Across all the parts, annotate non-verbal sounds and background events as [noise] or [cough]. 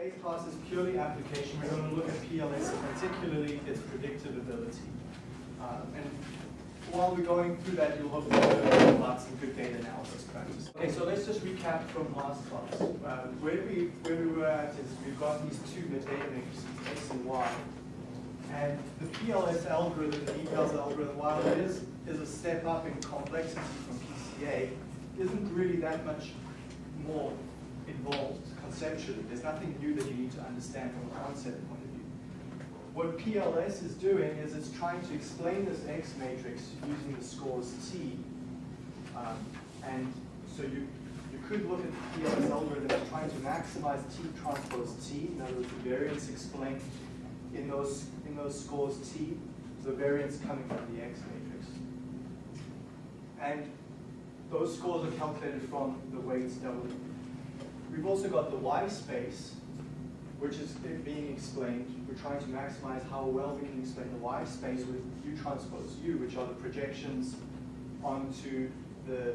Today's class is purely application. We're going to look at PLS, particularly its predictive ability. Uh, and while we're going through that, you'll hopefully learn about some good data analysis practice. Okay, so let's just recap from last class. Uh, where, we, where we were at is we've got these two data matrices, X and Y. And the PLS algorithm, the NIPALS algorithm, while it is, is a step up in complexity from PCA, isn't really that much more involved conceptually. There's nothing new that you need to understand from a concept point of view. What PLS is doing is it's trying to explain this X matrix using the scores T. Um, and so you, you could look at the PLS algorithm as trying to maximize T transpose T, in other words, the variance explained in those, in those scores T, the variance coming from the X matrix. And those scores are calculated from the weights W. We've also got the Y space, which is being explained. We're trying to maximize how well we can explain the Y space with U transpose U, which are the projections onto the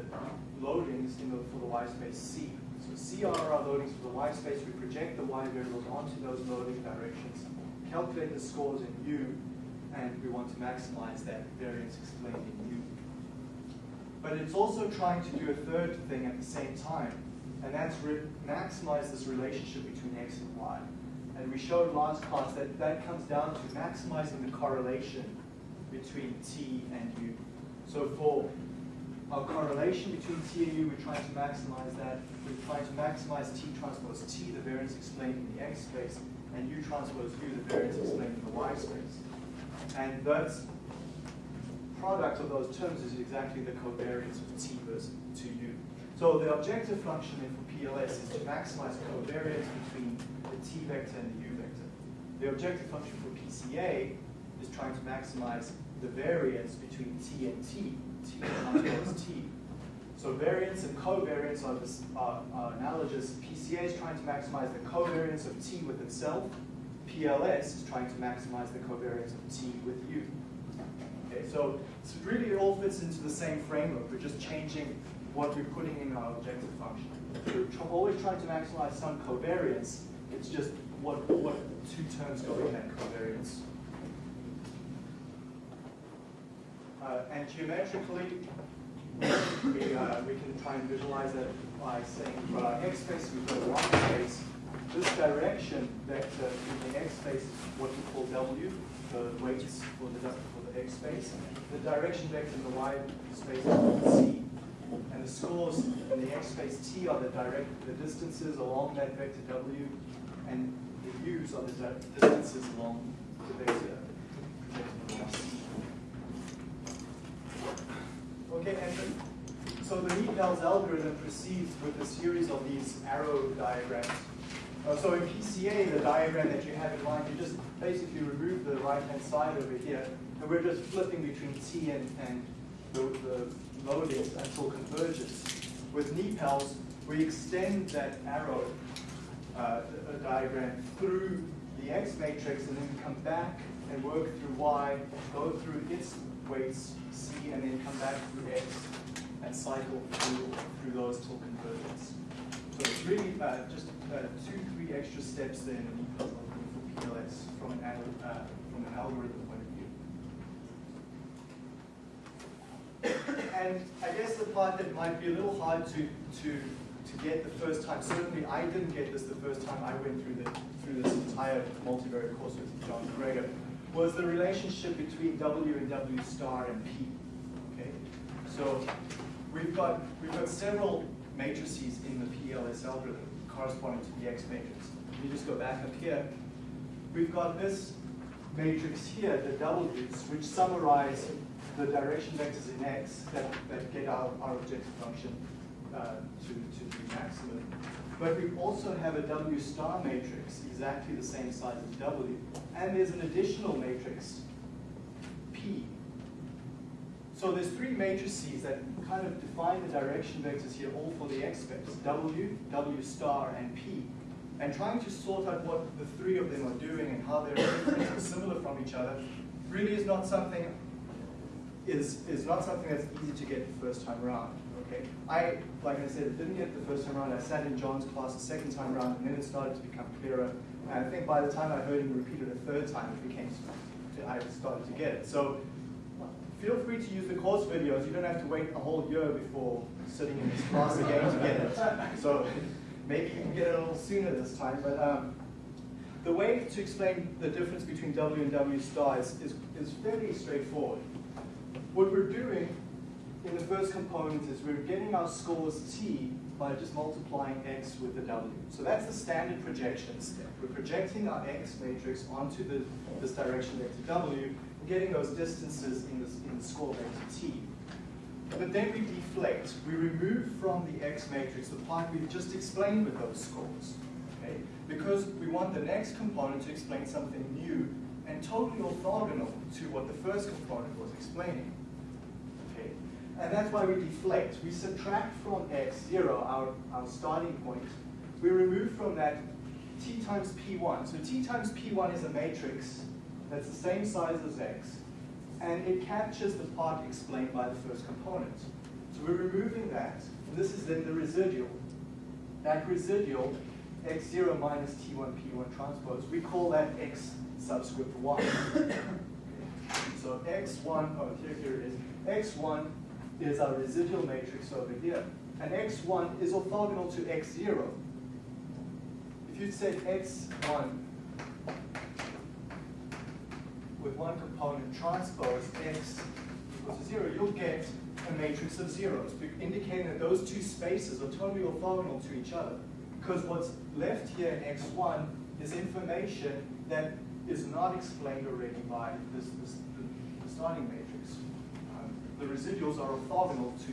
loadings the, for the Y space C. So C are our loadings for the Y space. We project the Y variables onto those loading directions, calculate the scores in U, and we want to maximize that variance explained in U. But it's also trying to do a third thing at the same time, and that's maximize this relationship between x and y. And we showed last class that that comes down to maximizing the correlation between t and u. So for our correlation between t and u, we're trying to maximize that. We're trying to maximize t transpose t, the variance explained in the x space, and u transpose u, the variance explained in the y space. And that product of those terms is exactly the covariance of t versus to u. So the objective function for PLS is to maximize covariance between the t vector and the u vector. The objective function for PCA is trying to maximize the variance between t and t, t transpose t. So variance and covariance are, this, are, are analogous. PCA is trying to maximize the covariance of t with itself. PLS is trying to maximize the covariance of t with u. Okay, so, so really it all fits into the same framework. We're just changing what we're putting in our objective function. We're always trying to maximize some covariance. It's just what, what two terms go in that covariance. Uh, and geometrically, we, uh, we can try and visualize it by saying for our x space, we've got a y space. This direction vector in the x space is what we call W, the weights for the, for the x space. The direction vector in the y space is C. And the scores in the x space t are the direct the distances along that vector w, and the u's are the distances along the vector Okay, and so the NIPALS algorithm proceeds with a series of these arrow diagrams. Uh, so in PCA, the diagram that you have in mind, you just basically remove the right-hand side over here, and we're just flipping between t and, and the, the until convergence. With NIPALS, we extend that arrow uh, diagram through the X matrix and then come back and work through Y, go through its weights C, and then come back through X and cycle through, through those till convergence. So it's really uh, just uh, two, three extra steps there in the NIPALS for PLS from an, uh, from an algorithm and I guess the part that might be a little hard to, to, to get the first time, certainly I didn't get this the first time I went through, the, through this entire multivariate course with John MacGregor, was the relationship between W and W star and P. Okay, so we've got we've got several matrices in the PLS algorithm corresponding to the X matrix. If you just go back up here, we've got this matrix here, the W's, which summarize the direction vectors in x that, that get our, our objective function uh, to, to be maximum. But we also have a W star matrix, exactly the same size as W. And there's an additional matrix, P. So there's three matrices that kind of define the direction vectors here, all for the x vectors, W, W star, and P. And trying to sort out what the three of them are doing and how they're different [coughs] similar from each other really is not something is, is not something that's easy to get the first time around. Okay, I, like I said, didn't get the first time around. I sat in John's class the second time around, and then it started to become clearer. And I think by the time I heard him repeat it a third time, it became, I started to get it. So feel free to use the course videos. You don't have to wait a whole year before sitting in this class again to get it. So maybe you can get it a little sooner this time. But um, the way to explain the difference between W and W star is, is, is fairly straightforward. What we're doing in the first component is we're getting our scores t by just multiplying x with the w. So that's the standard projection step. We're projecting our x matrix onto the, this direction vector w, and getting those distances in, this, in the score vector t. But then we deflect. We remove from the x matrix the part we've just explained with those scores. Okay? Because we want the next component to explain something new and totally orthogonal to what the first component was explaining. And that's why we deflect. We subtract from x, 0, our, our starting point. We remove from that t times p1. So t times p1 is a matrix that's the same size as x. And it captures the part explained by the first component. So we're removing that. And this is then the residual. That residual, x0 minus t1 p1 transpose, we call that x subscript 1. [coughs] so x1, oh, here, here it is. x1 is our residual matrix over here. And x1 is orthogonal to x0. If you said x1 with one component transpose x equals to 0, you'll get a matrix of zeros, indicating that those two spaces are totally orthogonal to each other. Because what's left here in x1 is information that is not explained already by this, this the starting matrix the residuals are orthogonal to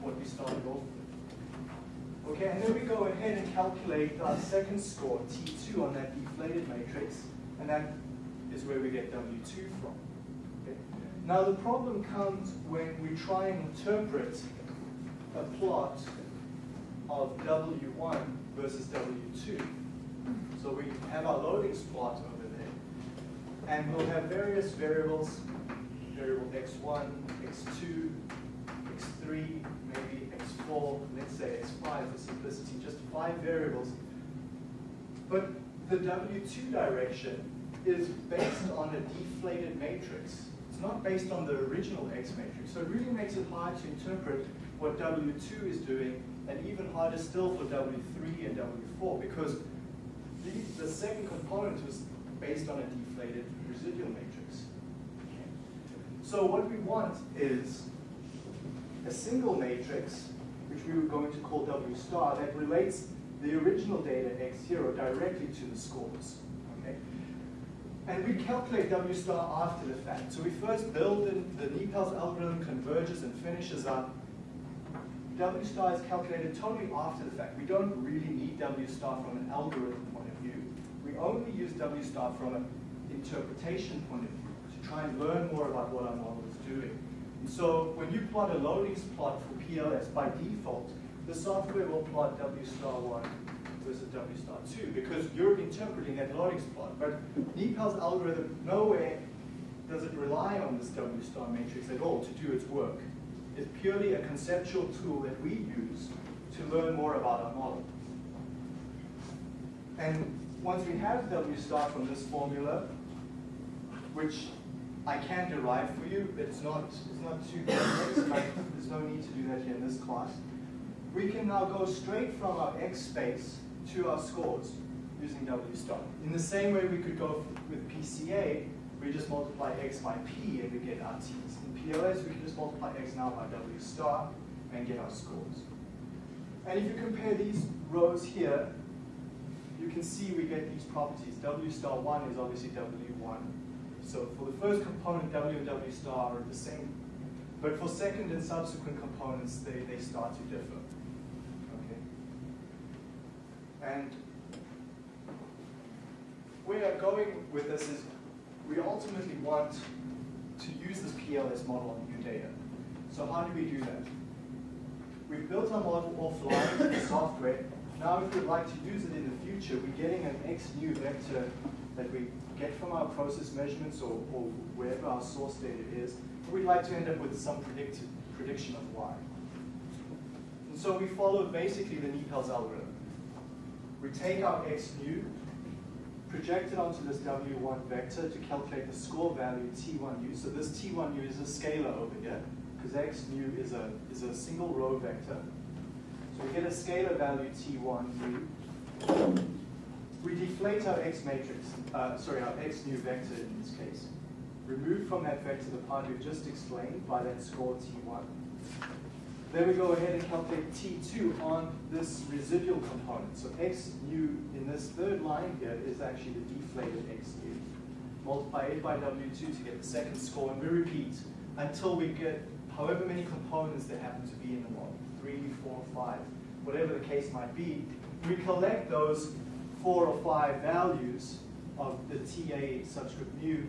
what we started off with. Okay, and then we go ahead and calculate our second score, T2, on that deflated matrix, and that is where we get W2 from. Okay? Now the problem comes when we try and interpret a plot of W1 versus W2. So we have our loadings plot over there, and we'll have various variables variable x1, x2, x3, maybe x4, let's say x5 for simplicity, just five variables. But the W2 direction is based on a deflated matrix. It's not based on the original X matrix. So it really makes it hard to interpret what W2 is doing, and even harder still for W3 and W4, because the, the second component was based on a deflated residual matrix. So what we want is a single matrix, which we were going to call W star, that relates the original data x0 directly to the scores. Okay? And we calculate W star after the fact. So we first build in the NIPALS algorithm, converges and finishes up. W star is calculated totally after the fact. We don't really need W star from an algorithm point of view. We only use W star from an interpretation point of view try and learn more about what our model is doing. And so when you plot a loadings plot for PLS, by default, the software will plot W star 1 versus W star 2 because you're interpreting that loadings plot. But NIPALS algorithm, nowhere does it rely on this W star matrix at all to do its work. It's purely a conceptual tool that we use to learn more about our model. And once we have W star from this formula, which I can derive for you, but it's not, it's not too complex, there's no need to do that here in this class. We can now go straight from our X space to our scores using W star. In the same way we could go with PCA, we just multiply X by P and we get our T's. In PLS, we can just multiply X now by W star and get our scores. And if you compare these rows here, you can see we get these properties. W star 1 is obviously W1 so for the first component, W and W star are the same. But for second and subsequent components, they, they start to differ. Okay. And where I'm going with this is we ultimately want to use this PLS model on new data. So how do we do that? We've built our model offline in software. Now if we'd like to use it in the future, we're getting an X new vector that we get from our process measurements or, or wherever our source data is, we'd like to end up with some prediction of y. And so we follow basically the NIPALS algorithm. We take our x new, project it onto this W1 vector to calculate the score value T1u. So this T1u is a scalar over here, because x new is a, is a single row vector. So we get a scalar value T1u. We deflate our x matrix, uh, sorry, our x new vector in this case. Remove from that vector the part we've just explained by that score T1. Then we go ahead and calculate T2 on this residual component. So X new in this third line here is actually the deflated X new. Multiply it by W2 to get the second score, and we repeat until we get however many components there happen to be in the model, three, four, five, whatever the case might be. We collect those four or five values of the TA subscript mu,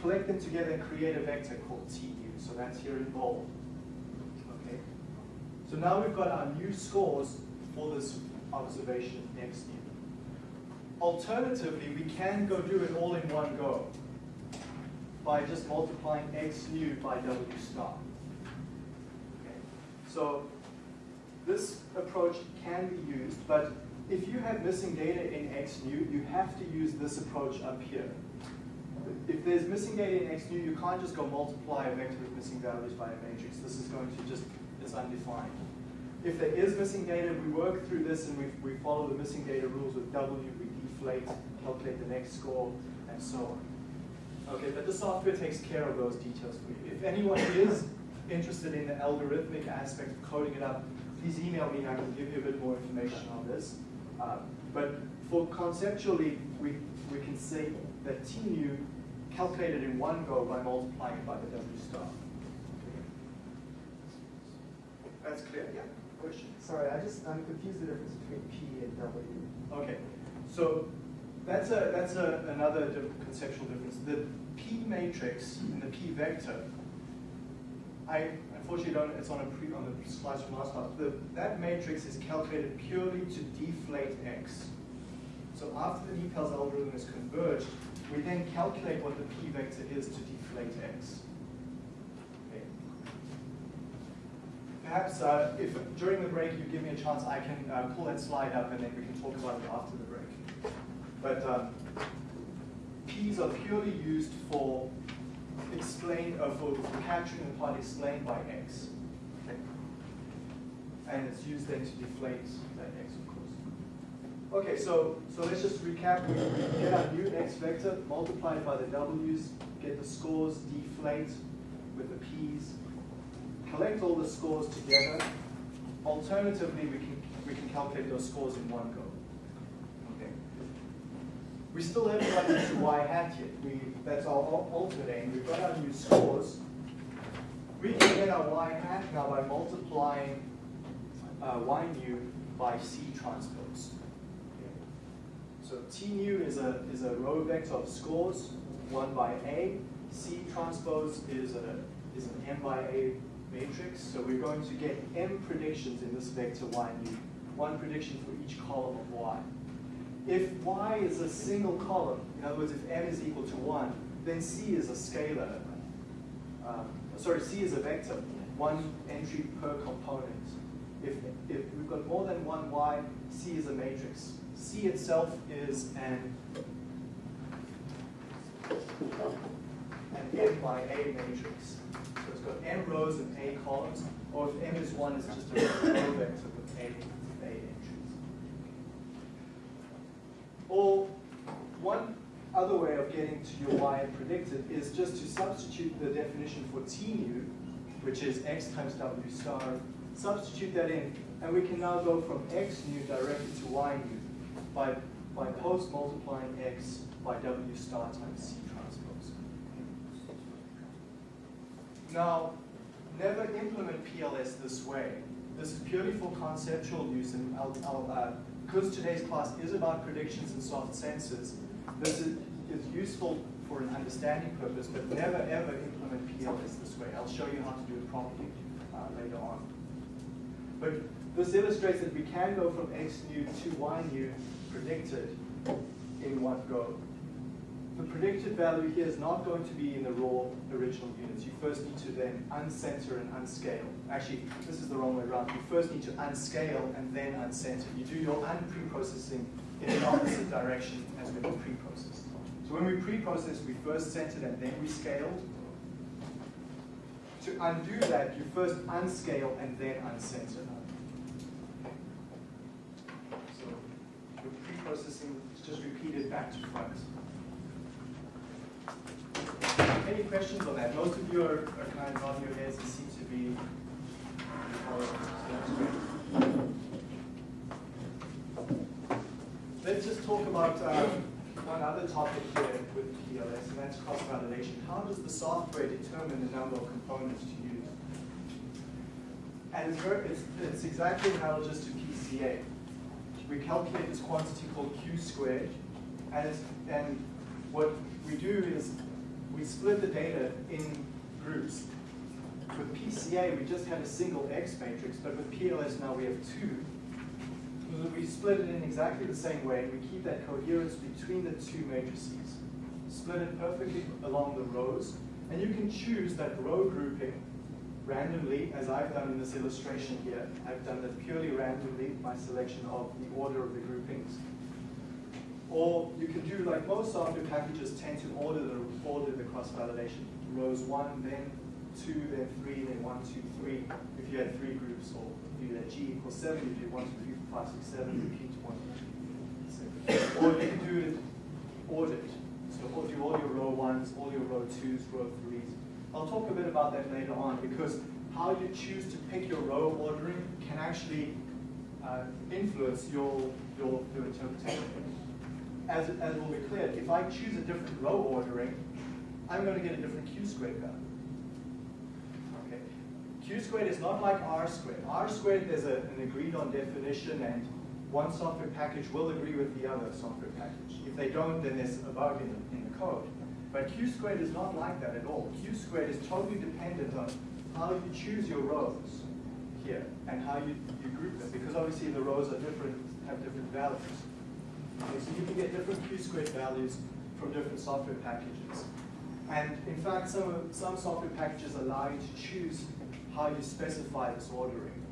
collect them together and create a vector called TU. So that's here in bold. Okay. So now we've got our new scores for this observation x new. Alternatively, we can go do it all in one go by just multiplying x new by w star. Okay. So this approach can be used, but if you have missing data in x new, you have to use this approach up here. If there's missing data in x new, you can't just go multiply a vector with missing values by a matrix. This is going to just, it's undefined. If there is missing data, we work through this and we, we follow the missing data rules with W, we deflate, calculate the next score, and so on. Okay, but the software takes care of those details for you. If anyone is interested in the algorithmic aspect of coding it up, please email me, and I can give you a bit more information on this. Uh, but for conceptually, we, we can say that T nu calculated in one go by multiplying it by the W star. That's clear, yeah? Question? Sorry, I just, I'm confused the difference between P and W. Okay, so that's a that's a, another conceptual difference. The P matrix and the P vector, I unfortunately don't. It's on a pre on the slides from last class. The, that matrix is calculated purely to deflate x. So after the NIPALS algorithm is converged, we then calculate what the P vector is to deflate x. Okay. Perhaps uh, if during the break you give me a chance, I can uh, pull that slide up and then we can talk about it after the break. But um, P's are purely used for explain uh, for, for capturing the part explained by x. And it's used then to deflate that x, of course. Okay, so so let's just recap. We, we get our new x vector, multiply it by the w's, get the scores, deflate with the p's, collect all the scores together. Alternatively, we can we can calculate those scores in one go. Okay. We still haven't gotten to y hat yet. We that's our ultimate aim. We've got our new scores. We can get our y hat now by multiplying uh, y nu by c transpose. Okay. So t nu is a is a row vector of scores, one by a. C transpose is a is an m by a matrix. So we're going to get m predictions in this vector y new, one prediction for each column of y. If y is a single column, in other words, if m is equal to 1, then c is a scalar. Um, sorry, c is a vector, one entry per component. If, if we've got more than one y, c is a matrix. c itself is an, an m by a matrix. So it's got m rows and a columns, or if m is 1, it's just a row vector with a, a. Or one other way of getting to your y and predicted is just to substitute the definition for t nu, which is x times w star, substitute that in, and we can now go from x nu directly to y nu by, by post multiplying x by w star times c transpose. Now, never implement PLS this way. This is purely for conceptual use, and I'll, I'll, uh, because today's class is about predictions and soft sensors, this is, is useful for an understanding purpose, but never ever implement PLS this way. I'll show you how to do it properly uh, later on. But this illustrates that we can go from x new to y new predicted in one go. The predicted value here is not going to be in the raw original units. You first need to then uncenter and unscale. Actually, this is the wrong way around. You first need to unscale and then uncenter. You do your unpreprocessing in the opposite direction as when you pre-processed. So when we pre-processed, we first centered and then we scaled. To undo that, you first unscale and then uncenter. So your pre-processing is just repeated back to front. Any questions on that? Most of you are, are kind of nodding your heads and seem to be. Let's just talk about um, one other topic here with PLS, and that's cross-validation. How does the software determine the number of components to use? And it's, it's, it's exactly analogous to PCA. We calculate this quantity called Q squared, and, and what we do is we split the data in groups. With PCA, we just had a single X matrix, but with PLS now we have two. We split it in exactly the same way. And we keep that coherence between the two matrices. Split it perfectly along the rows, and you can choose that row grouping randomly, as I've done in this illustration here. I've done that purely randomly by selection of the order of the groupings. Or you can do like most software packages tend to order the order the cross-validation. Rows one, then two, then three, then one, two, three. If you had three groups, or if you had G equals seven, you do one, two, three, four, five, six, seven, repeat one. Or you can do it ordered. So do all your row ones, all your row twos, row threes. I'll talk a bit about that later on because how you choose to pick your row ordering can actually uh, influence your, your, your interpretation as, as will be clear, if I choose a different row ordering, I'm going to get a different q squared value. Okay. q squared is not like r squared. r squared, there's a, an agreed on definition and one software package will agree with the other software package. If they don't, then there's a bug in the, in the code. But q squared is not like that at all. q squared is totally dependent on how you choose your rows here and how you, you group them because obviously the rows are different, have different values. Okay, so you can get different q squared values from different software packages. And in fact, some, some software packages allow you to choose how you specify this ordering.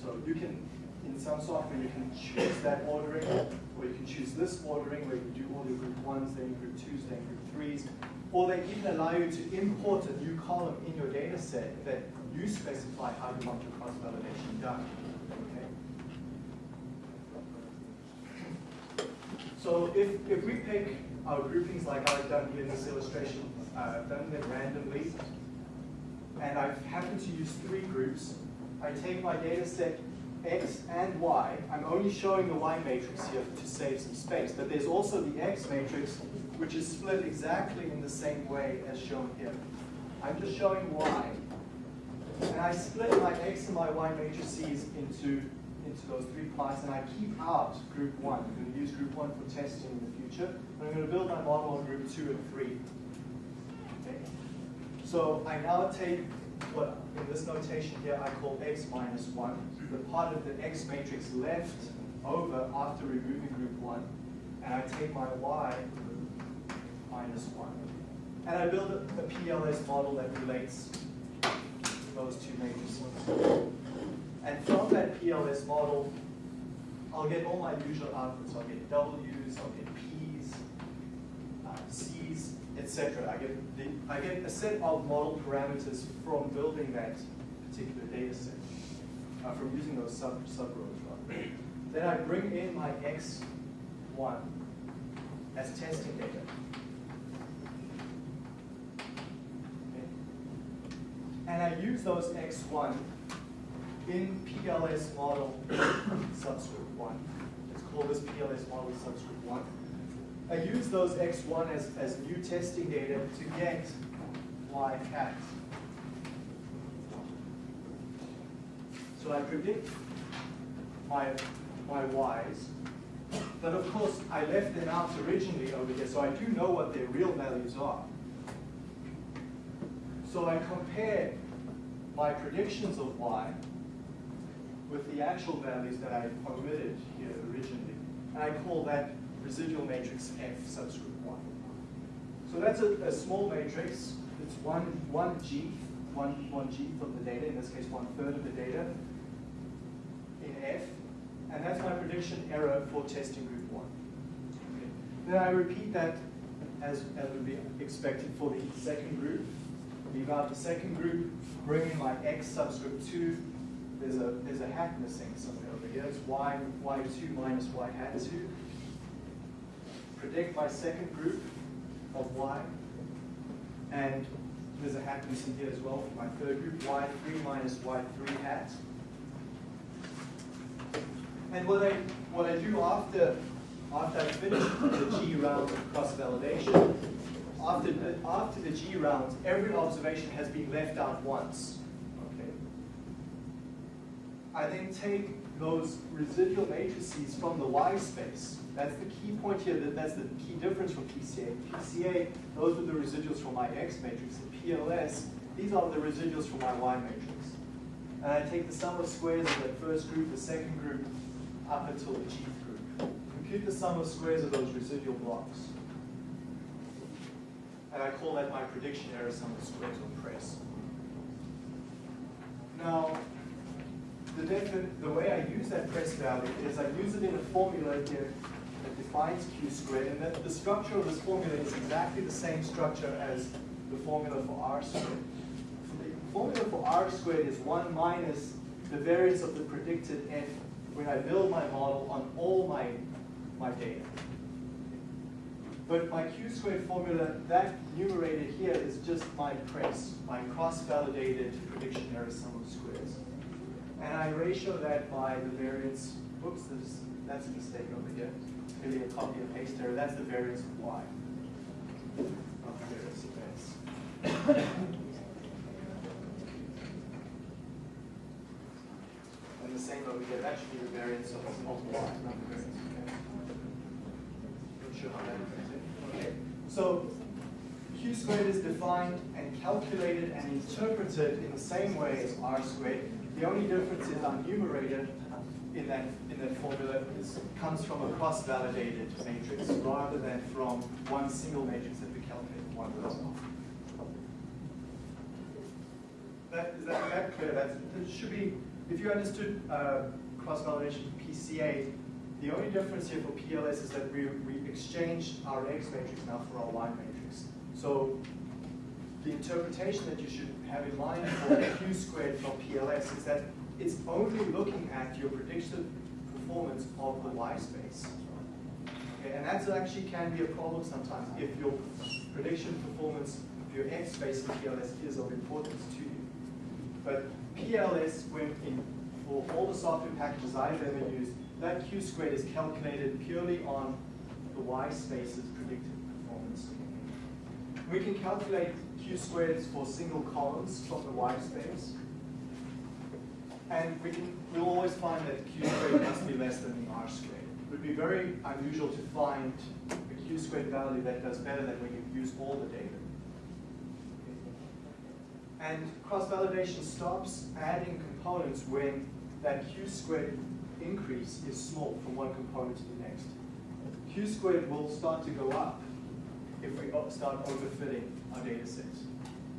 So you can, in some software, you can choose that ordering, or you can choose this ordering where you do all your group ones, then group twos, then group threes. Or they even allow you to import a new column in your data set that you specify how you want your cross-validation done. So if, if we pick our groupings like I've done here in this illustration, uh, done them randomly, and I've happened to use three groups, I take my data set X and Y. I'm only showing the Y matrix here to save some space, but there's also the X matrix, which is split exactly in the same way as shown here. I'm just showing Y, and I split my X and my Y matrices into into those three parts, and I keep out group one. I'm going to use group one for testing in the future, but I'm going to build my model on group two and three. Okay. So I now take what in this notation here I call x minus one, the part of the x matrix left over after removing group one, and I take my y minus one. And I build a, a PLS model that relates those two matrices. And from that PLS model, I'll get all my usual outputs. I'll get W's, I'll get P's, uh, C's, etc. I get the, I get a set of model parameters from building that particular data set, uh, from using those sub sub rows. Then I bring in my X1 as testing data. Okay. And I use those X1 in PLS model subscript 1. Let's call this PLS model subscript 1. I use those x1 as, as new testing data to get y hat. So I predict my, my y's, but of course I left them out originally over here, so I do know what their real values are. So I compare my predictions of y with the actual values that I omitted here originally. And I call that residual matrix F subscript 1. So that's a, a small matrix. It's one, one G, one, one G of the data, in this case one third of the data in F. And that's my prediction error for testing group 1. Okay. Then I repeat that as, as would be expected for the second group. Leave out the second group, bring in my X subscript 2. There's a, there's a hat missing somewhere over here. It's Y, Y2 minus Y hat 2. Predict my second group of Y. And there's a hat missing here as well for my third group, Y3 minus Y3 hat. And what I, what I do after, after I finish the G round of cross-validation, after the, after the G rounds, every observation has been left out once. I then take those residual matrices from the Y space. That's the key point here, that, that's the key difference from PCA. PCA, those are the residuals from my X matrix. In PLS, these are the residuals from my Y matrix. And I take the sum of squares of that first group, the second group, up until the Gth group. Compute the sum of squares of those residual blocks. And I call that my prediction error sum of squares or press. Now, the, the way I use that press value is I use it in a formula here that defines q squared, and that the structure of this formula is exactly the same structure as the formula for r squared. The formula for r squared is 1 minus the variance of the predicted f when I build my model on all my, my data. But my q squared formula, that numerator here is just my press, my cross-validated prediction error sum of squares. And I ratio that by the variance, whoops, there's, that's a mistake over here. Maybe a copy and paste error, that's the variance of y. Not the variance of s. And the same over here, that should be the variance of, of y, not the variance of s. Not sure how that affects. Okay, so q squared is defined and calculated and interpreted in the same way as r squared. The only difference is our numerator in that in that formula is, comes from a cross-validated matrix rather than from one single matrix that we calculate one result. That, is that, that clear? That's, it should be, if you understood uh, cross-validation PCA, the only difference here for PLS is that we, we exchanged our X matrix now for our Y matrix. So the interpretation that you should have in mind for Q squared from PLS is that it's only looking at your predicted performance of the Y space. Okay, and that actually can be a problem sometimes if your prediction performance of your X space in PLS is of importance to you. But PLS, when in, for all the software packages I've ever used, that Q squared is calculated purely on the Y space's predicted performance. We can calculate Q squareds for single columns from the Y space. And we can, we'll always find that Q squared must be less than the R squared. It would be very unusual to find a Q squared value that does better than when you use all the data. And cross-validation stops adding components when that Q squared increase is small from one component to the next. Q squared will start to go up if we start overfitting our data sets.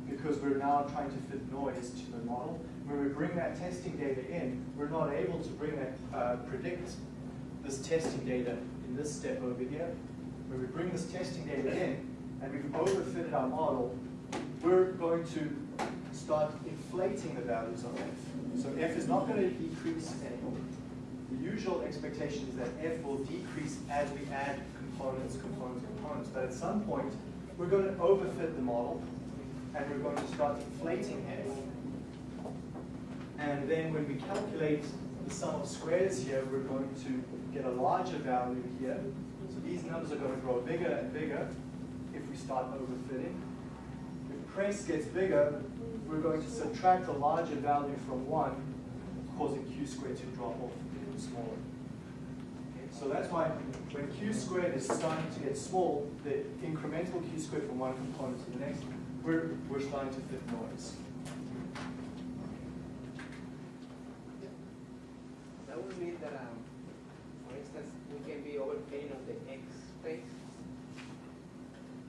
Because we're now trying to fit noise to the model. When we bring that testing data in, we're not able to bring that, uh, predict this testing data in this step over here. When we bring this testing data in and we've overfitted our model, we're going to start inflating the values of f. So f is not going to decrease anymore. The usual expectation is that f will decrease as we add components, components, components. But at some point, we're going to overfit the model, and we're going to start inflating f. And then when we calculate the sum of squares here, we're going to get a larger value here. So these numbers are going to grow bigger and bigger if we start overfitting. If press gets bigger, we're going to subtract a larger value from 1, causing q squared to drop off even smaller. So that's why when q squared is starting to get small, the incremental q squared from one component to the next, we're, we're starting to fit noise. That would mean that, um, for instance, we can be overpaying on the x space?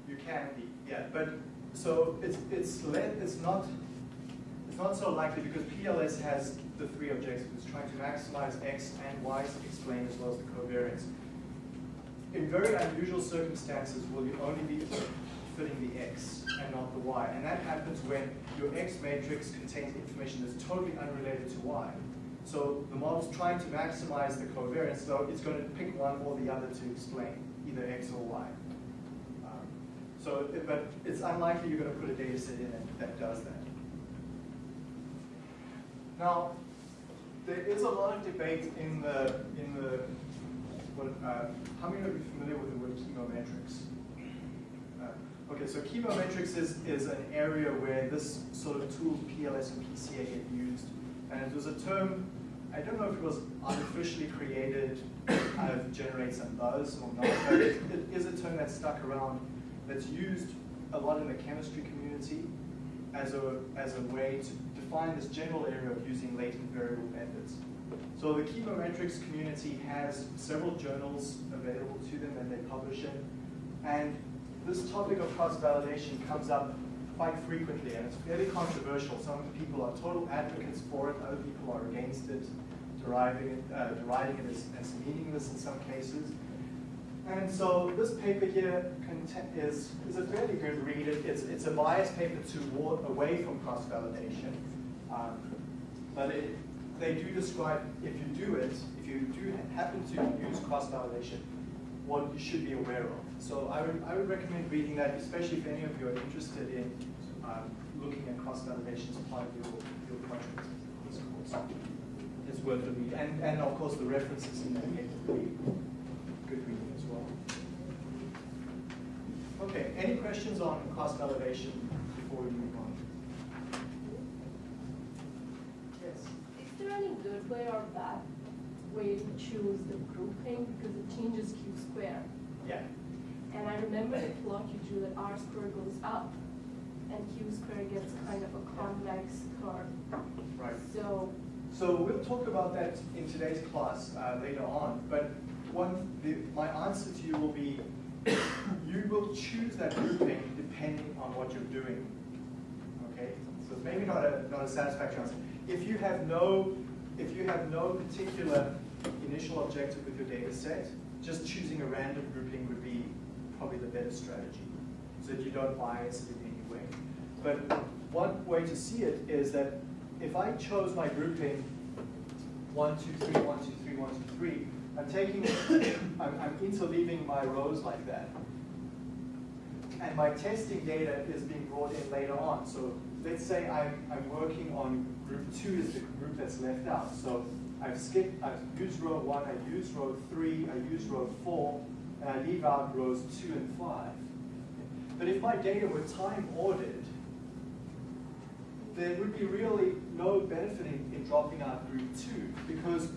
You can be, yeah. But so it's, it's, let it's not it's not so likely because PLS has the three objectives, it's trying to maximize X and Y explained as well as the covariance. In very unusual circumstances, will you only be fitting the X and not the Y? And that happens when your X matrix contains information that's totally unrelated to Y. So the model's trying to maximize the covariance, so it's going to pick one or the other to explain, either X or Y. Um, So, but it's unlikely you're going to put a data set in that, that does that. Now, there is a lot of debate in the, in the, what, uh, how many of you are familiar with the word chemometrics? Uh, Okay, so chemometrics is, is an area where this sort of tool, PLS and PCA get used. And it was a term, I don't know if it was artificially created, kind of generate some buzz or not, but it, it is a term that's stuck around, that's used a lot in the chemistry community as a, as a way to define this general area of using latent variable methods. So the chemometrics community has several journals available to them and they publish in. And this topic of cross-validation comes up quite frequently, and it's fairly controversial. Some people are total advocates for it, other people are against it, deriving it, uh, deriding it as, as meaningless in some cases. And so this paper here is, is, a fairly good read. It's, it's a biased paper toward, away from cross-validation. Um, but it, they do describe, if you do it, if you do happen to use cross-validation, what you should be aware of. So I would, I would recommend reading that, especially if any of you are interested in um, looking at cross-validation as part of your, your project. It's worth a read. And, and of course, the references in that paper will be good reading as well. Okay, any questions on cross-validation before we move on? Yes? Is there any good way or bad way to choose the grouping because it changes q square? Yeah. And I remember the plot you drew that r square goes up and q square gets kind of a convex curve. Right. So, So we'll talk about that in today's class uh, later on, but one, the, my answer to you will be, [coughs] you will choose that grouping depending on what you're doing. Okay, so it's maybe not a, not a satisfactory answer. If you have no, if you have no particular initial objective with your data set, just choosing a random grouping would be probably the better strategy, so that you don't bias it in any way. But one way to see it is that if I chose my grouping one, two, three, one, two, three, one, two, three, I'm taking, [coughs] I'm, I'm interleaving my rows like that. And my testing data is being brought in later on. So let's say I'm, I'm working on group two is the group that's left out. So I've skipped, I've used row one, I used row three, I used row four, and I leave out rows two and five. But if my data were time ordered, there would be really no benefit in, in dropping out group two because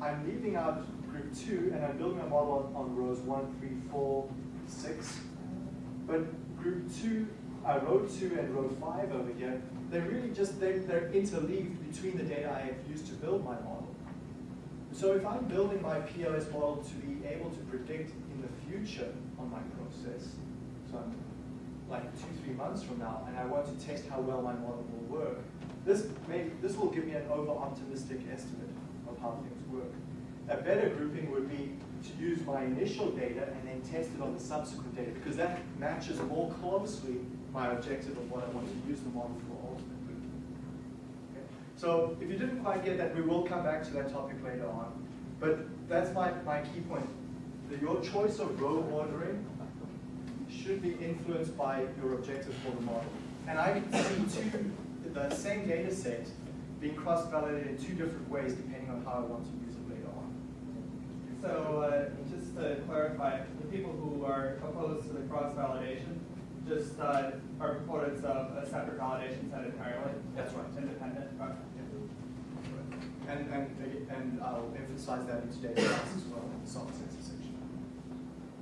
I'm leaving out group two and I'm building a model on, on rows one, three, four, six. But group two, uh, row two and row five over here, they're really just, they're, they're interleaved between the data I have used to build my model. So if I'm building my PLS model to be able to predict in the future on my process, so I'm like two, three months from now, and I want to test how well my model will work, this may, this will give me an over-optimistic estimate of how things work. A better grouping would be to use my initial data and then test it on the subsequent data, because that matches more closely my objective of what I want to use the model for ultimately. Okay? So if you didn't quite get that, we will come back to that topic later on. But that's my, my key point. That your choice of row ordering should be influenced by your objective for the model. And I see two, the same data set being cross-validated in two different ways depending on how I want to use it later on. So uh, just to clarify, the people who are opposed to the cross-validation just uh, are proponents of a separate validation set entirely? That's right. Independent? Okay. And, and, and I'll emphasize that in today's class as well, in the soft sensor section.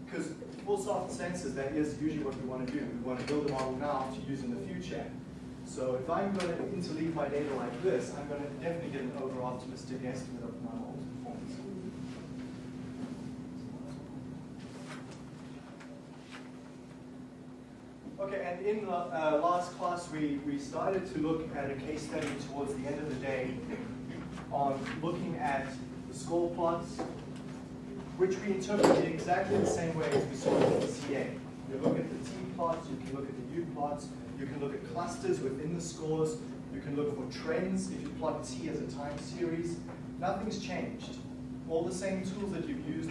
Because for soft sensors, that is usually what we want to do. We want to build a model now to use in the future. So if I'm going to interleave my data like this, I'm going to definitely get an over-optimistic estimate of my model performance. Okay, and in the uh, last class, we, we started to look at a case study towards the end of the day on looking at the score plots, which we interpreted exactly the same way as we saw in the PCA. You look at the T plots, you can look at the U plots, you can look at clusters within the scores, you can look for trends if you plot T as a time series. Nothing's changed. All the same tools that you've used,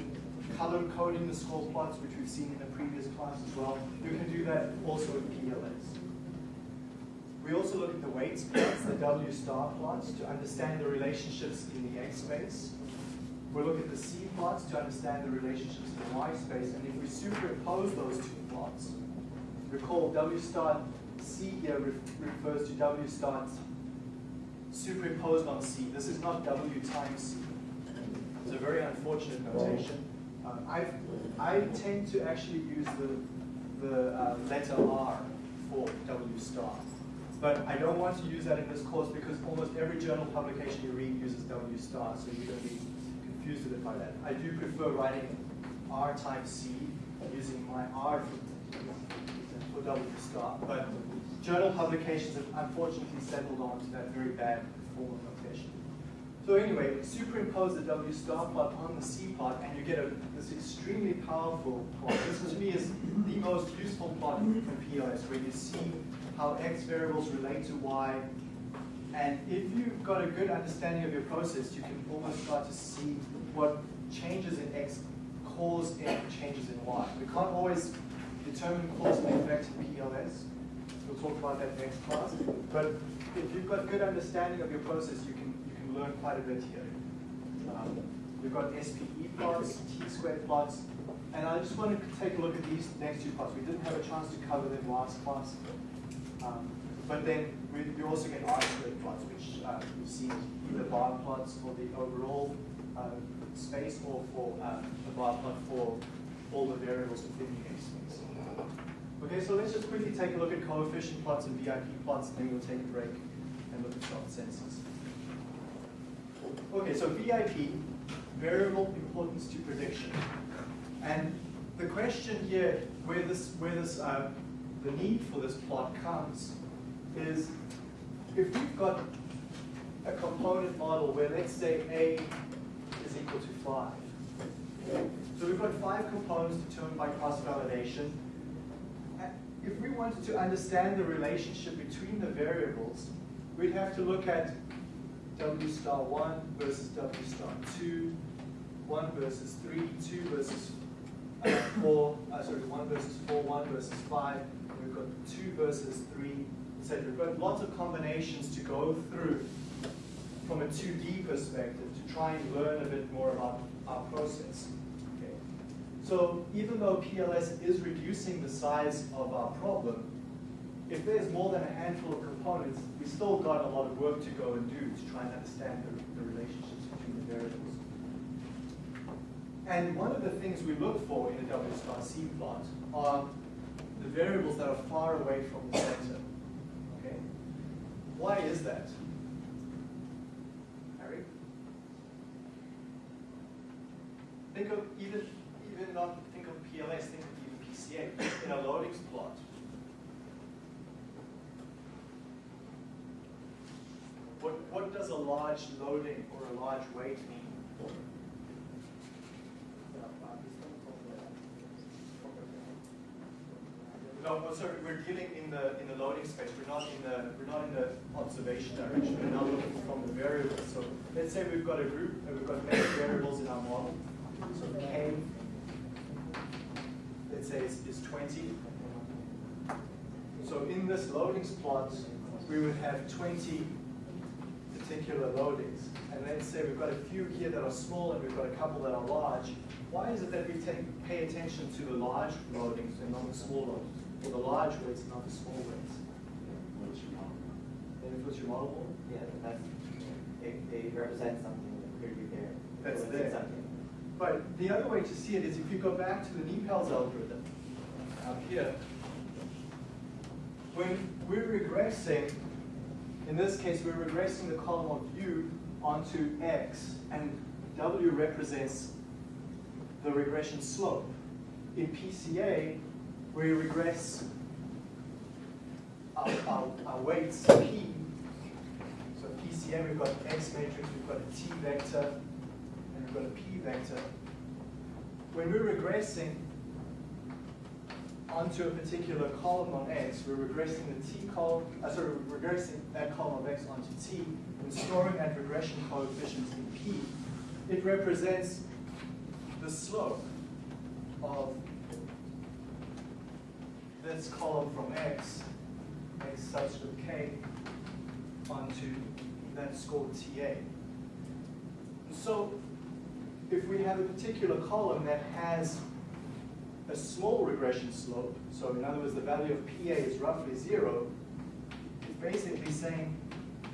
color coding the score plots, which we've seen in a previous class as well. You can do that also in PLS. We also look at the weights plots, the W star plots, to understand the relationships in the X space. We look at the C plots to understand the relationships in the Y space, and if we superimpose those two plots, recall W star C here re refers to W star superimposed on C. This is not W times C. It's a very unfortunate notation. Um, I, I tend to actually use the, the uh, letter R for W star. But I don't want to use that in this course because almost every journal publication you read uses W star, so you're going to be confused with it by that. I do prefer writing R times C using my R for, for W star. But journal publications have unfortunately settled on to that very bad form of notation. So anyway, superimpose the W star plot on the C plot and you get a, this extremely powerful plot. This to me is the most useful plot in PLS where you see how X variables relate to Y. And if you've got a good understanding of your process, you can almost start to see what changes in X cause changes in Y. We can't always determine cause and effect in PLS. We'll talk about that next class. But if you've got good understanding of your process, you can you can learn quite a bit here. Um, we've got SPE plots, T-squared plots, and I just want to take a look at these next two plots. We didn't have a chance to cover them last class. Um, but then we, we also get R-squared plots, which uh, you see either bar plots for the overall uh, space or for uh, bar plot for all the variables within the space. Okay, so let's just quickly take a look at coefficient plots and VIP plots, and then we'll take a break and look at short senses. Okay, so VIP, variable importance to prediction. And the question here, where this, where this, uh, the need for this plot comes, is if we've got a component model where let's say A is equal to five. So we've got five components determined by cross-validation. If we wanted to understand the relationship between the variables, we'd have to look at W star 1 versus W star 2, 1 versus 3, 2 versus uh, 4, uh, sorry, 1 versus 4, 1 versus 5, we've got 2 versus 3, etc. We've got lots of combinations to go through from a 2D perspective to try and learn a bit more about our process. So even though PLS is reducing the size of our problem, if there's more than a handful of components, we still got a lot of work to go and do to try and understand the, the relationships between the variables. And one of the things we look for in a W star C plot are the variables that are far away from the center. Okay? Why is that? Harry? Think of even not think of PLS, think of even PCA in a loadings plot. What what does a large loading or a large weight mean? No, no, sorry, we're dealing in the in the loading space. We're not in the we're not in the observation direction. We're now looking from the variables. So let's say we've got a group and we've got many variables in our model. So K, let's say is, is 20. So in this loadings plot, we would have 20 particular loadings. And let's say we've got a few here that are small and we've got a couple that are large. Why is it that we take, pay attention to the large loadings and not the small loadings? Or the large weights and not the small weights? Then it puts your model? Yeah, that's, they, they represent something that clearly there. That's So there. something. But the other way to see it is if you go back to the NIPALS algorithm, up here, when we're regressing, in this case, we're regressing the column of U onto X, and W represents the regression slope. In PCA, we regress our, our, our weights P, so PCA, we've got an X matrix, we've got a T vector, we've got a P vector. When we're regressing onto a particular column on X, we're regressing the T column, uh, sorry, we're regressing that column of X onto T, and storing that regression coefficient in P. It represents the slope of this column from X, X subscript K, onto that score TA. So if we have a particular column that has a small regression slope, so in other words, the value of PA is roughly zero, it's basically saying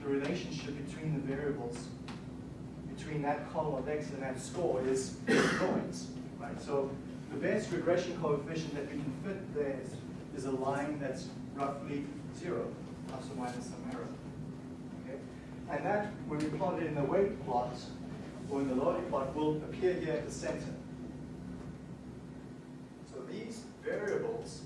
the relationship between the variables, between that column of X and that score is points, right? So the best regression coefficient that we can fit there is, is a line that's roughly zero, plus or minus some error. Okay? And that, when we plot it in the weight plot, or in the loading plot, will appear here at the center. So these variables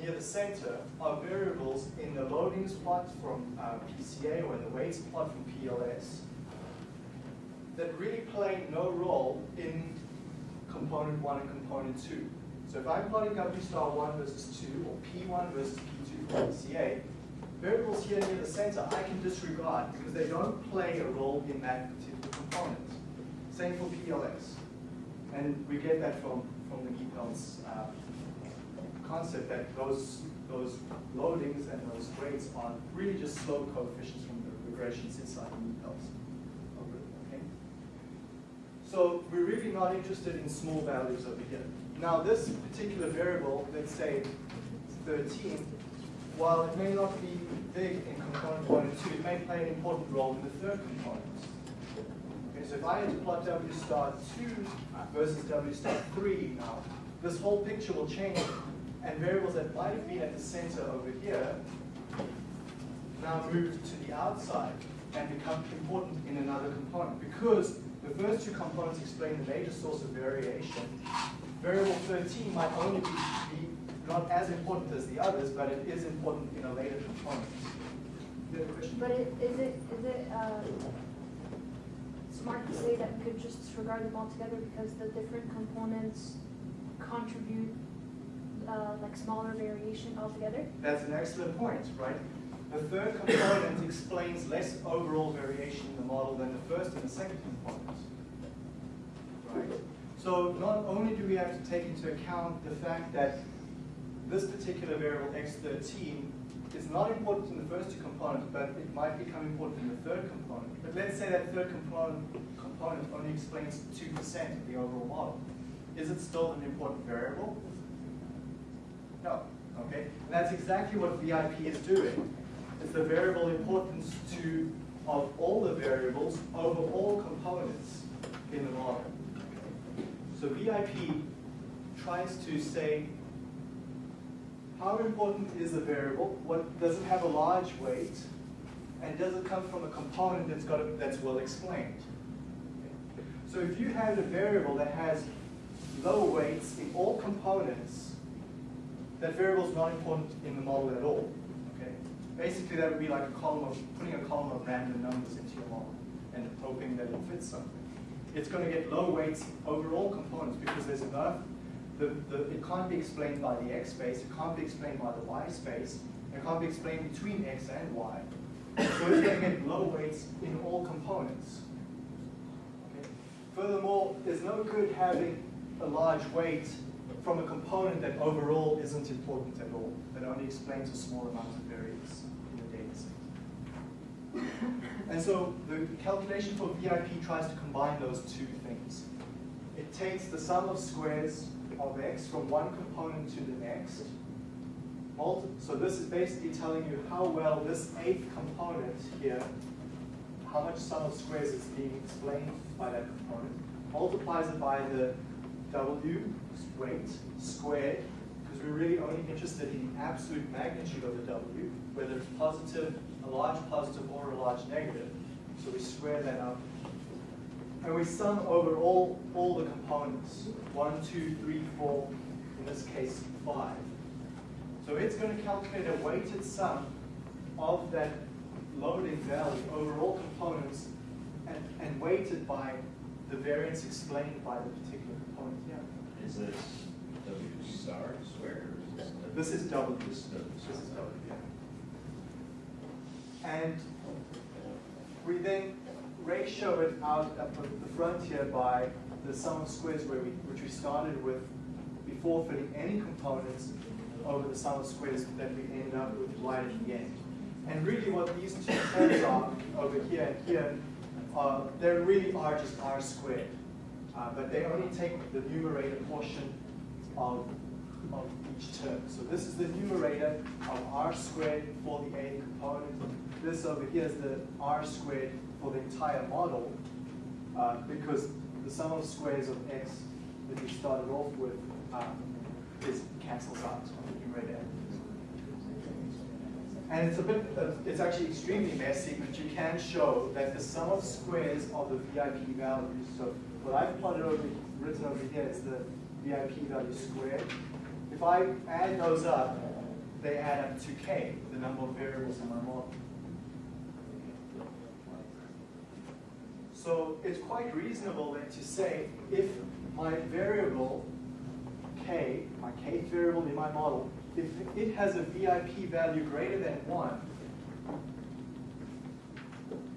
near the center are variables in the loadings plot from uh, PCA or in the weights plot from PLS that really play no role in component one and component two. So if I'm plotting W star one versus two, or P1 versus P2 for PCA, variables here near the center I can disregard because they don't play a role in that particular Same for PLS. And we get that from, from the NIPALS uh, concept that those, those loadings and those weights are really just slope coefficients from the regressions inside the algorithm, okay? So we're really not interested in small values over here. Now this particular variable, let's say 13, while it may not be big in component one and two, it may play an important role in the third component. So if I had to plot W star two versus W star three now, this whole picture will change, and variables that might have been at the center over here now move to the outside and become important in another component because the first two components explain the major source of variation. Variable 13 might only be, be not as important as the others, but it is important in a later component. But is it, is it, uh, smart to say that we could just disregard them altogether because the different components contribute, uh, like smaller variation altogether? That's an excellent point, right? The third component [coughs] explains less overall variation in the model than the first and the second components. Right? So not only do we have to take into account the fact that this particular variable x13 is not important in the first two components, but it might become important in the third component. But let's say that third component, component only explains 2% of the overall model. Is it still an important variable? No, okay? And that's exactly what VIP is doing. It's the variable importance to of all the variables over all components in the model. So VIP tries to say how important is the variable? What does it have a large weight? And does it come from a component that's got a, that's well explained? So if you have a variable that has low weights in all components, that variable is not important in the model at all. Okay? Basically, that would be like a column of putting a column of random numbers into your model and hoping that it fits something. It's going to get low weights over all components because there's enough. The, the, it can't be explained by the x space. It can't be explained by the y space. It can't be explained between x and y. So it's going to get low weights in all components. Okay? Furthermore, there's no good having a large weight from a component that overall isn't important at all, that only explains a small amount of variance in the data set. And so the calculation for VIP tries to combine those two things. It takes the sum of squares of x from one component to the next. So this is basically telling you how well this eighth component here, how much sum of squares is being explained by that component, multiplies it by the w weight squared, because we're really only interested in the absolute magnitude of the w, whether it's positive, a large positive, or a large negative. So we square that up. And we sum over all, all the components. One, two, three, four, in this case, five. So it's going to calculate a weighted sum of that loading value over all components and, and weighted by the variance explained by the particular component. Yeah. Is this W star squared is this? This is W. This is W This is. W, yeah. And we then ratio it out at the the front here by the sum of squares where we, which we started with before fitting any components over the sum of squares that we end up with right at the end. And really what these two terms are over here and here, uh, they really are just r squared. Uh, but they only take the numerator portion of, of each term. So this is the numerator of r squared for the A component. This over here is the r squared for the entire model, uh, because the sum of squares of x that we started off with um, is cancels out on the numerator. And it's a bit, uh, it's actually extremely messy, but you can show that the sum of squares of the VIP values, so what I've plotted over, written over here is the VIP value squared. If I add those up, they add up to k, the number of variables in my model. So it's quite reasonable then to say if my variable k, my kth variable in my model, if it has a VIP value greater than 1,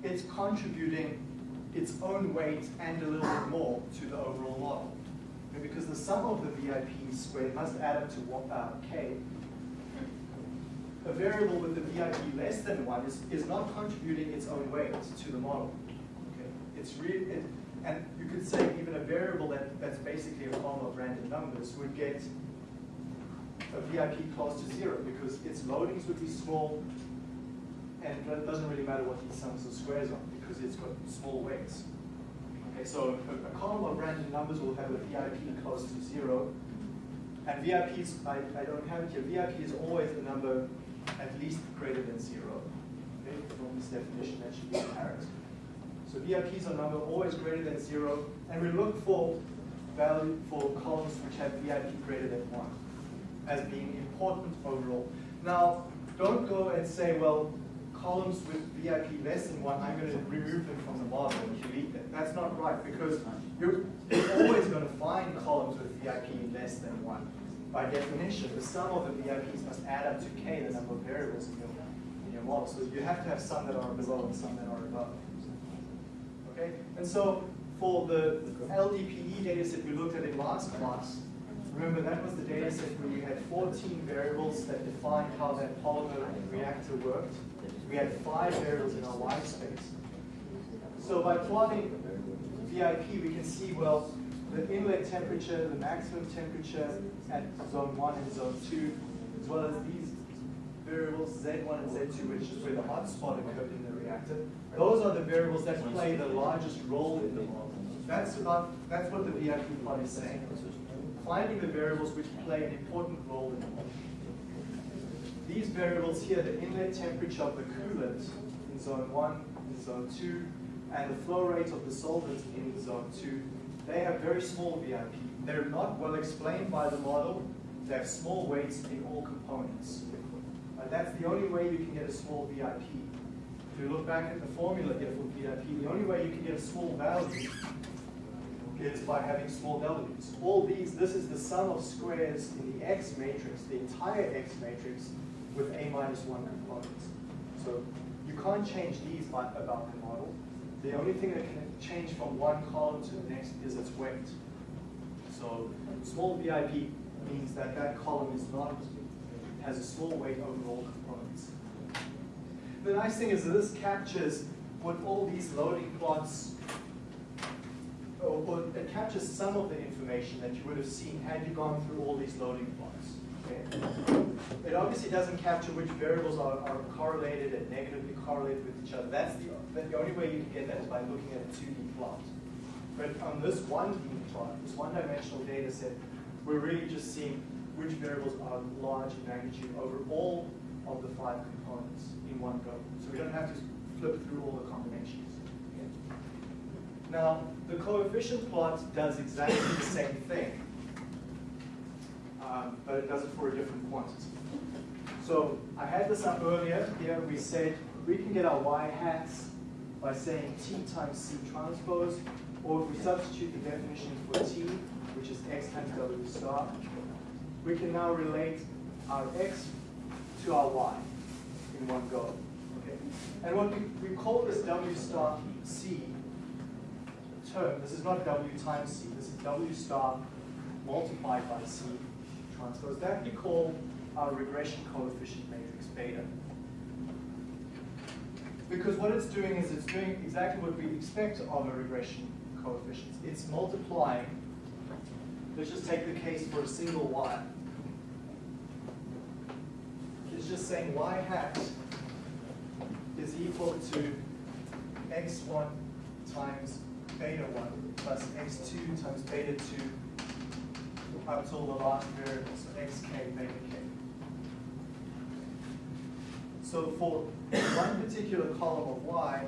it's contributing its own weight and a little bit more to the overall model. And because the sum of the VIP squared must add up to one, uh, k, a variable with the VIP less than 1 is, is not contributing its own weight to the model. It's really, it, and you could say even a variable that, that's basically a column of random numbers would get a VIP close to zero because its loadings would be small and it doesn't really matter what these sums of squares are because it's got small weights. Okay, so a, a column of random numbers will have a VIP close to zero and VIPs, I, I don't have it here, VIP is always a number at least greater than zero. Okay, from this definition that should be apparent. So VIPs are number always greater than zero, and we look for value for columns which have VIP greater than one as being important overall. Now, don't go and say, well, columns with VIP less than one, I'm going to remove them from the model and delete them. That's not right because you're, you're always going to find columns with VIP less than one. By definition, the sum of the VIPs must add up to k, the number of variables in your, in your model. So you have to have some that are below and some that are above. Okay? And so for the LDPE data set we looked at in last class, remember that was the data set where we had 14 variables that defined how that polymer reactor worked. We had five variables in our Y space. So by plotting VIP, we can see, well, the inlet temperature, the maximum temperature at zone 1 and zone 2, as well as these variables Z1 and Z2, which is where the hot spot occurred in the reactor. Those are the variables that play the largest role in the model. That's about that's what the VIP plot is saying. Finding the variables which play an important role in the model. These variables here, the inlet temperature of the coolant in zone 1, in zone 2, and the flow rate of the solvent in zone 2, they have very small VIP. They're not well explained by the model. They have small weights in all components. That's the only way you can get a small VIP. If you look back at the formula here for VIP, the only way you can get a small value is by having small W's. All these, this is the sum of squares in the X matrix, the entire X matrix with A minus one components. So you can't change these by, about the model. The only thing that can change from one column to the next is its weight. So small VIP means that that column is not, has a small weight over all components. The nice thing is that this captures what all these loading plots, or, or it captures some of the information that you would have seen had you gone through all these loading plots. Okay? It obviously doesn't capture which variables are, are correlated and negatively correlated with each other. That's the, the only way you can get that is by looking at a 2D plot. But on this 1D plot, this one-dimensional data set, we're really just seeing which variables are large in magnitude over all of the five components in one go. So we don't have to flip through all the combinations. Now, the coefficient plot does exactly the same thing, um, but it does it for a different quantity. So I had this up earlier. Here we said we can get our y hats by saying t times c transpose, or if we substitute the definition for t, which is x times w star, we can now relate our x to our y in one go. Okay? And what we, we call this w star c term, this is not w times c, this is w star multiplied by c transpose. That we call our regression coefficient matrix beta. Because what it's doing is it's doing exactly what we expect of a regression coefficient. It's multiplying, let's just take the case for a single y. It's just saying y hat is equal to x1 times beta 1 plus x2 times beta 2 up till the last variable, so xk beta k. So for one particular column of y,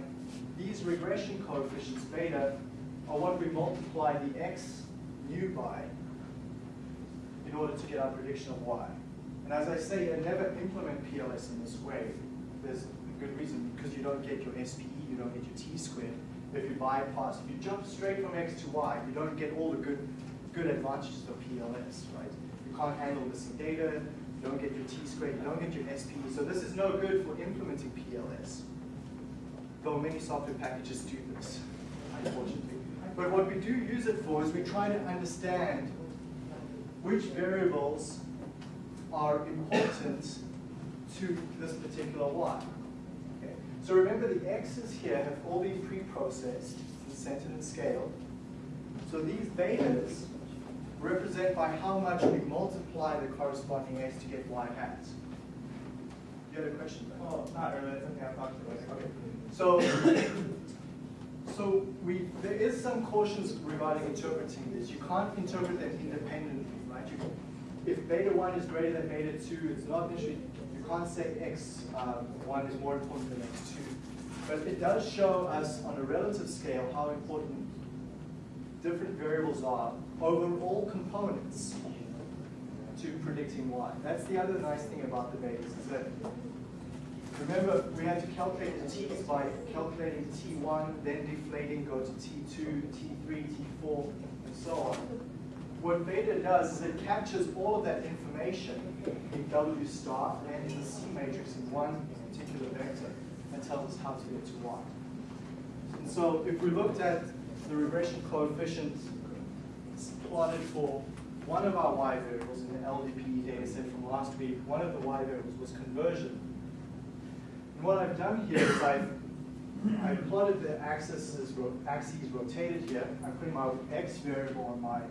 these regression coefficients beta are what we multiply the x new by in order to get our prediction of y. And as I say, I never implement PLS in this way. There's a good reason, because you don't get your SPE, you don't get your t squared. If you bypass, if you jump straight from x to y, you don't get all the good, good advantages of PLS, right? You can't handle missing data, you don't get your t squared, you don't get your SPE. So this is no good for implementing PLS. Though many software packages do this, unfortunately. But what we do use it for is we try to understand which variables are important to this particular y. Okay. So remember the x's here have all been pre-processed and centered and scaled. So these betas represent by how much we multiply the corresponding x to get y hats. You had a question? Well, not really, it's okay, I'll talk to you later. Okay. So, [coughs] so we, there is some cautions regarding interpreting this. You can't interpret them independently, right? You, if beta 1 is greater than beta 2, it's not necessarily, you can't say x um, 1 is more important than x 2. But it does show us on a relative scale how important different variables are over all components to predicting y. That's the other nice thing about the betas is that Remember, we had to calculate the t's by calculating t1, then deflating, go to t2, t3, t4, and so on. What beta does is it captures all of that information in W star and in the C matrix in one particular vector and tells us how to get to y. And so if we looked at the regression coefficient plotted for one of our y variables in the LDPE data set from last week, one of the y variables was conversion. And what I've done here is I've, I plotted the axes, axes rotated here. I'm putting my x variable on my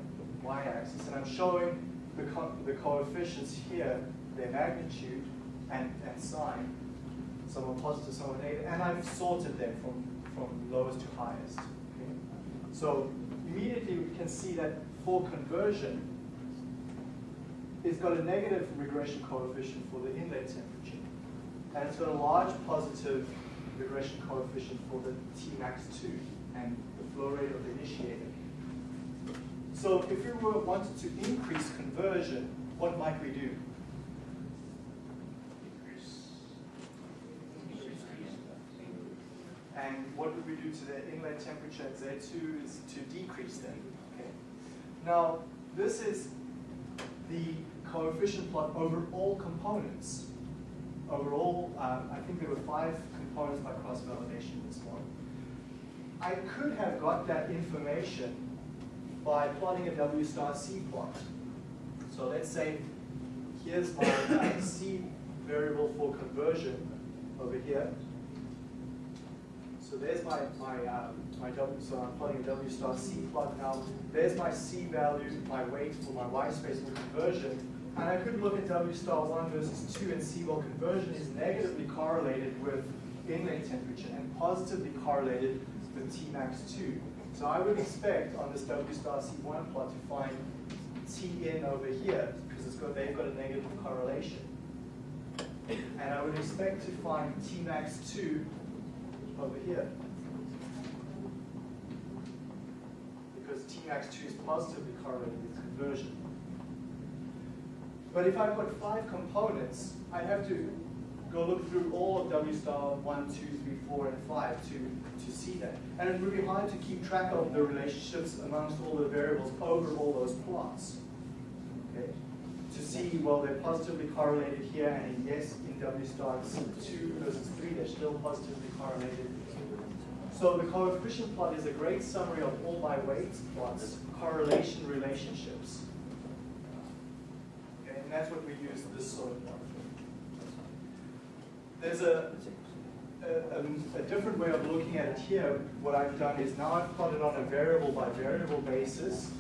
y-axis, and I'm showing the, co the coefficients here, their magnitude and, and sign, some are positive, some are negative, and I've sorted them from, from lowest to highest. Okay? So immediately we can see that for conversion, it's got a negative regression coefficient for the inlet temperature. And it's got a large positive regression coefficient for the Tmax2 and the flow rate of the initiator. So if we were wanted to increase conversion, what might we do? And what would we do to the inlet temperature at Z2 is to decrease them. Okay. Now, this is the coefficient plot over all components. Overall, um, I think there were five components by cross-validation in this one. I could have got that information by plotting a W star C plot. So let's say here's my [coughs] C variable for conversion over here. So there's my, my, uh, my W, so I'm plotting a W star C plot now. There's my C value, my weight for my Y space for conversion. And I could look at W star 1 versus 2 and see, well, conversion is negatively correlated with inlet temperature and positively correlated with Tmax 2. So I would expect on this W star C1 plot to find T in over here because it's got, they've got a negative correlation. And I would expect to find Tmax 2 over here. Because Tmax 2 is positively correlated with conversion. But if I've got five components, I have to go look through all of W star one, two, three, four, and five to, to see that. And it would be hard to keep track of the relationships amongst all the variables over all those plots. Okay? To see, well, they're positively correlated here, and yes, in W star two versus three, they're still positively correlated. So the coefficient plot is a great summary of all by weights plots, correlation relationships. Okay, and that's what we use this sort of plot. There's a, a, a different way of looking at it here. What I've done is now I've plotted on a variable by variable basis.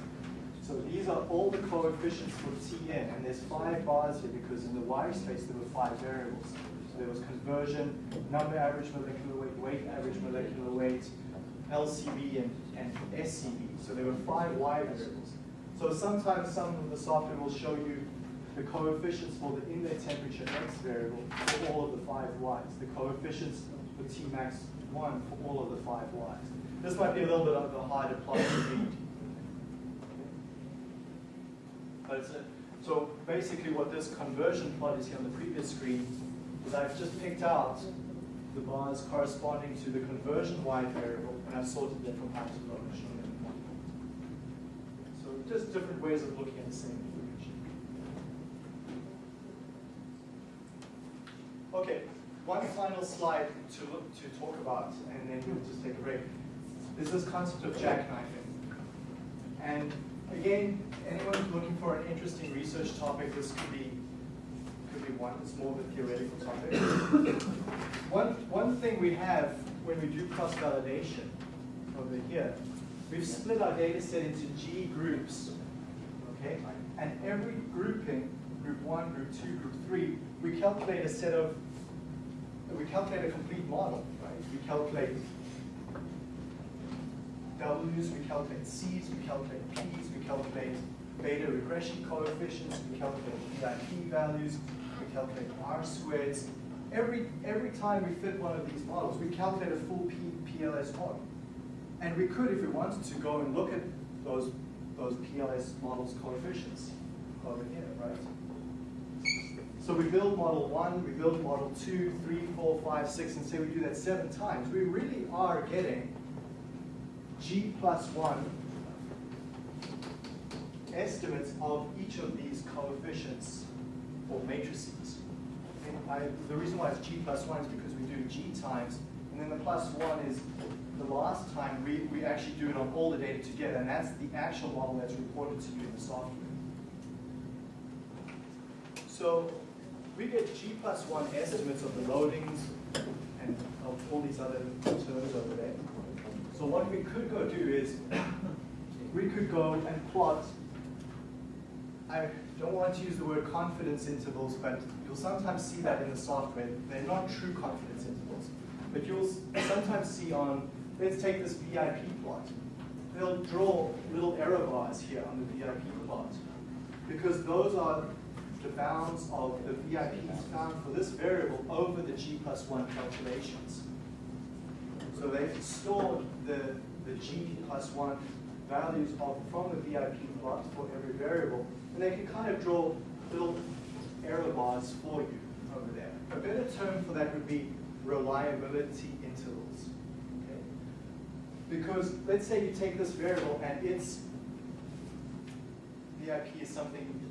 So these are all the coefficients for Tn, and there's five bars here because in the Y space there were five variables. So there was conversion, number average molecular weight, weight average molecular weight, LCB and, and SCB. So there were five Y variables. So sometimes some of the software will show you the coefficients for the inlet temperature X variable for all of the five Ys, the coefficients for Tmax 1 for all of the five Ys. This might be a little bit of a harder plot to read. But a, so basically what this conversion plot is here on the previous screen is I've just picked out the bars corresponding to the conversion Y variable and I've sorted them from high to low. So just different ways of looking at the same information. Okay, one final slide to to talk about, and then we'll just take a break. Is this concept of jackknifing. And again, anyone who's looking for an interesting research topic, this could be could be one. It's more of a theoretical topic. [coughs] one one thing we have when we do cross validation over here, we've split our data set into G groups. Okay, and every grouping, group one, group two, group three, we calculate a set of we calculate a complete model, right? We calculate W's, we calculate C's, we calculate P's, we calculate beta regression coefficients, we calculate VIP values, we calculate R squareds. Every, every time we fit one of these models, we calculate a full P, PLS model. And we could, if we wanted to, go and look at those, those PLS models coefficients over here, right? So we build model one, we build model two, three, four, five, six, and say we do that seven times. We really are getting G plus one estimates of each of these coefficients or matrices. I, the reason why it's G plus one is because we do G times, and then the plus one is the last time we, we actually do it on all the data together, and that's the actual model that's reported to you in the software. So we get G plus one estimates of the loadings and of all these other terms over there. So what we could go do is, we could go and plot, I don't want to use the word confidence intervals, but you'll sometimes see that in the software. They're not true confidence intervals. But you'll sometimes see on, let's take this VIP plot. They'll draw little error bars here on the VIP plot. Because those are the bounds of the VIPs found for this variable over the G plus one calculations. So they've stored the, the G plus one values of, from the VIP plot for every variable, and they can kind of draw little error bars for you over there. A better term for that would be reliability intervals. Okay? Because let's say you take this variable and its VIP is something.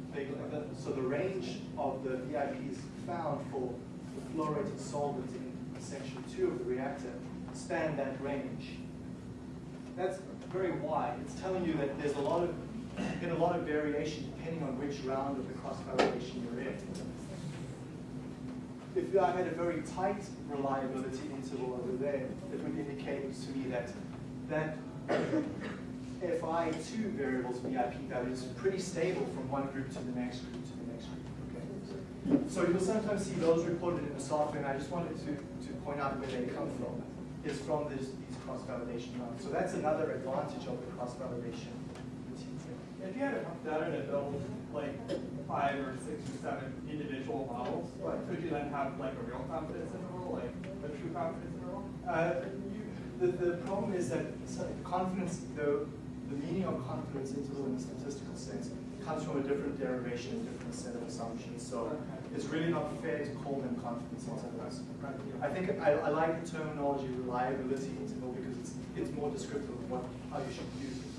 So the range of the VIPs found for the fluorinated solvent in section two of the reactor span that range. That's very wide. It's telling you that there's a lot of get a lot of variation depending on which round of the cross validation you're in. If I had a very tight reliability interval over there, it would indicate to me that that FI2 variables VIP values are pretty stable from one group to the next group to the next group. Okay? So you'll sometimes see those reported in the software, and I just wanted to, to point out where they come from, is from this, these cross-validation rounds. So that's another advantage of the cross-validation. If you had enough data to build like five or six or seven individual models, Right. could you then have like a real confidence interval, like a true confidence interval? Uh, you, the, the problem is that confidence, the, the meaning of confidence interval in the statistical sense comes from a different derivation, a different set of assumptions, so it's really not fair to call them confidence intervals. I think I, I like the terminology reliability interval because it's, it's more descriptive of what, how you should use it.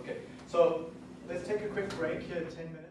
Okay, so let's take a quick break here, ten minutes.